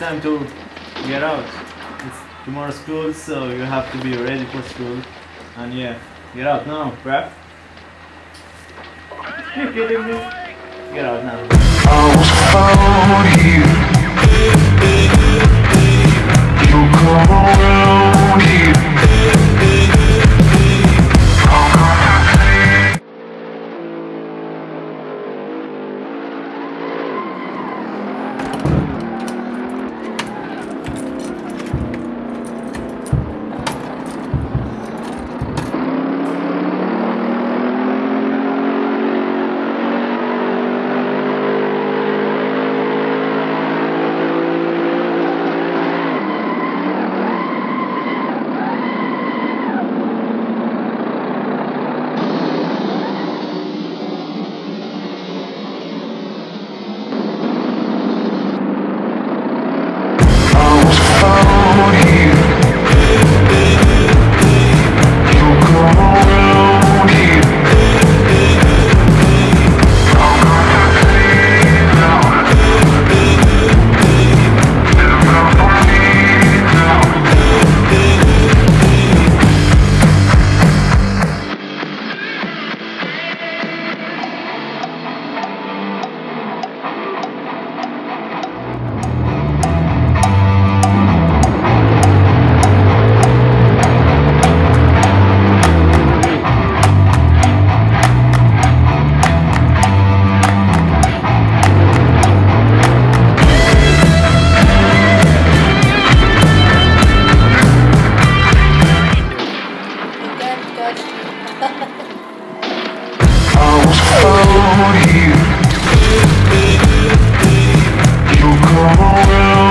time to get out. It's tomorrow school, so you have to be ready for school. And yeah, get out now, bruh. You kidding me? Get out now. come here. You come around.